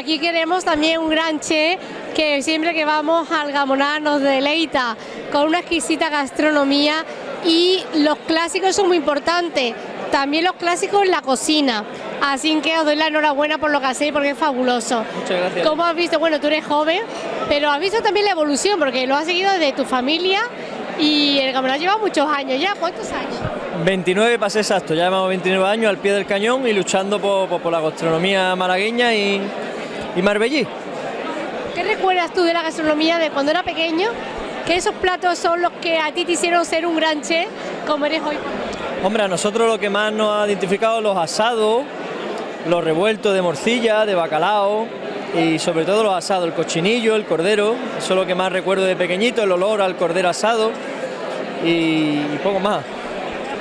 Aquí queremos también un gran chef que siempre que vamos al Gamoná nos deleita con una exquisita gastronomía y los clásicos son muy importantes, también los clásicos en la cocina. Así que os doy la enhorabuena por lo que hacéis porque es fabuloso. Muchas gracias. ¿Cómo has visto? Bueno, tú eres joven, pero has visto también la evolución porque lo has seguido desde tu familia y el Gamoná lleva muchos años ya. ¿Cuántos años? 29 para ser exacto, ya llevamos 29 años al pie del cañón y luchando por, por- por la gastronomía malagueña y, y marbellí. ¿Qué recuerdas tú de la gastronomía de cuando era pequeño? ¿Que esos platos son los que a ti te hicieron ser un gran chef como eres hoy? Hombre, a nosotros lo que más nos ha identificado los asados, los revueltos de morcilla, de bacalao y sobre todo los asados, el cochinillo, el cordero, eso es lo que más recuerdo de pequeñito, el olor al cordero asado y, y poco más.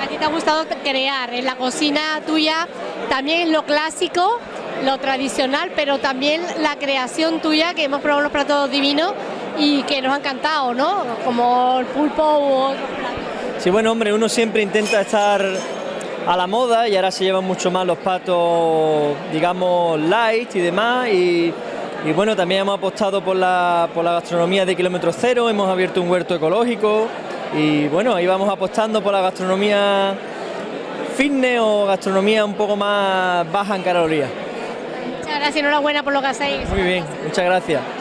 A ti te ha gustado crear en la cocina tuya también lo clásico, lo tradicional, pero también la creación tuya, que hemos probado unos platos divinos y que nos ha encantado, ¿no? Como el pulpo u. Sí, bueno, hombre, uno siempre intenta estar a la moda y ahora se llevan mucho más los patos, digamos, light y demás. Y, bueno, también hemos apostado por la, por la gastronomía de kilómetro cero, hemos abierto un huerto ecológico y bueno, ahí vamos apostando por la gastronomía fitness o gastronomía un poco más baja en calorías. Muchas gracias, enhorabuena por lo que hacéis. Muy bien, muchas gracias.